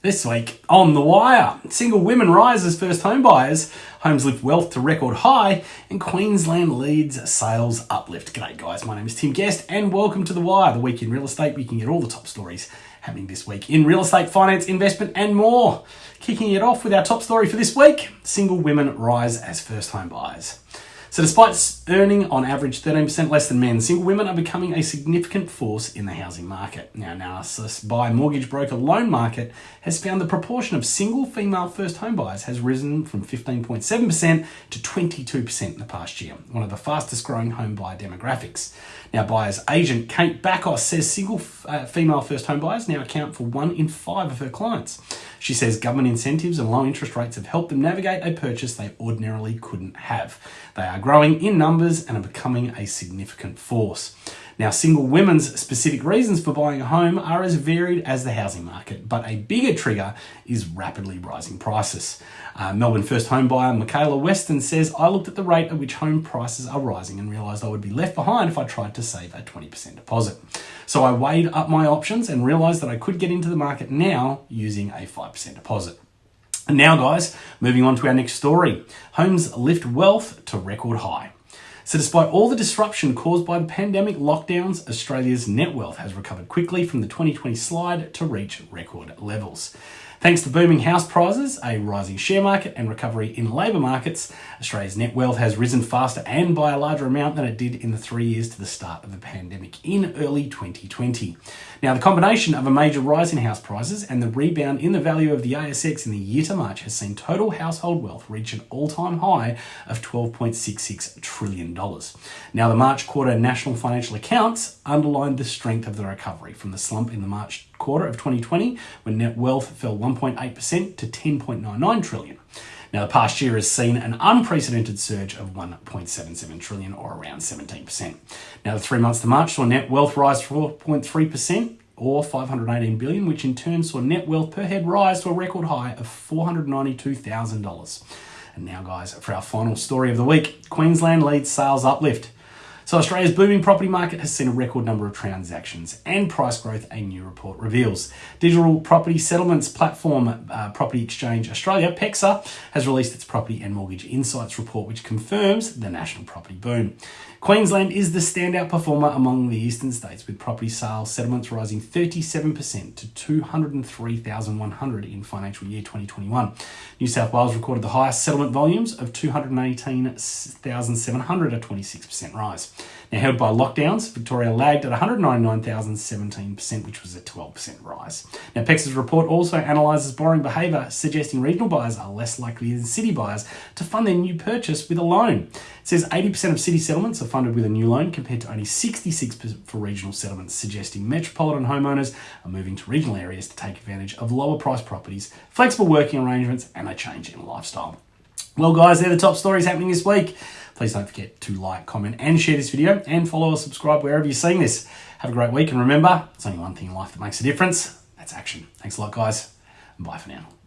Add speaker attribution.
Speaker 1: This week on The Wire, single women rise as first home buyers, homes lift wealth to record high, and Queensland leads sales uplift. G'day guys, my name is Tim Guest and welcome to The Wire, the week in real estate. We can get all the top stories happening this week in real estate, finance, investment and more. Kicking it off with our top story for this week, single women rise as first home buyers. So, despite earning on average 13% less than men, single women are becoming a significant force in the housing market. Now, analysis by mortgage broker Loan Market has found the proportion of single female first home buyers has risen from 15.7% to 22% in the past year, one of the fastest growing home buyer demographics. Now, buyer's agent Kate Backos says single uh, female first home buyers now account for one in five of her clients. She says government incentives and low interest rates have helped them navigate a purchase they ordinarily couldn't have. They are growing in numbers and are becoming a significant force. Now, single women's specific reasons for buying a home are as varied as the housing market, but a bigger trigger is rapidly rising prices. Uh, Melbourne first home buyer Michaela Weston says, I looked at the rate at which home prices are rising and realised I would be left behind if I tried to save a 20% deposit. So I weighed up my options and realised that I could get into the market now using a 5% deposit. And now, guys, moving on to our next story. Homes lift wealth to record high. So, despite all the disruption caused by pandemic lockdowns, Australia's net wealth has recovered quickly from the 2020 slide to reach record levels. Thanks to booming house prices, a rising share market, and recovery in labour markets, Australia's net wealth has risen faster and by a larger amount than it did in the three years to the start of the pandemic in early 2020. Now, the combination of a major rise in house prices and the rebound in the value of the ASX in the year to March has seen total household wealth reach an all time high of $12.66 trillion. Now, the March quarter national financial accounts underlined the strength of the recovery from the slump in the March quarter of 2020 when net wealth fell 1.8% to 10.99 trillion. Now, the past year has seen an unprecedented surge of 1.77 trillion, or around 17%. Now, the three months to March saw net wealth rise 4.3%, or 518 billion, which in turn saw net wealth per head rise to a record high of $492,000. And now, guys, for our final story of the week Queensland leads sales uplift. So Australia's booming property market has seen a record number of transactions and price growth, a new report reveals. Digital property settlements platform uh, Property Exchange Australia, PEXA, has released its Property and Mortgage Insights report, which confirms the national property boom. Queensland is the standout performer among the eastern states, with property sales settlements rising 37% to 203,100 in financial year 2021. New South Wales recorded the highest settlement volumes of 218,700, a 26% rise. Now, held by lockdowns, Victoria lagged at 199,017%, which was a 12% rise. Now, PEXA's report also analyses borrowing behaviour, suggesting regional buyers are less likely than city buyers to fund their new purchase with a loan. It says 80% of city settlements are funded with a new loan compared to only 66% for regional settlements, suggesting metropolitan homeowners are moving to regional areas to take advantage of lower price properties, flexible working arrangements, and a change in lifestyle. Well, guys, they're the top stories happening this week. Please don't forget to like, comment, and share this video, and follow or subscribe wherever you're seeing this. Have a great week, and remember, it's only one thing in life that makes a difference. That's action. Thanks a lot, guys, bye for now.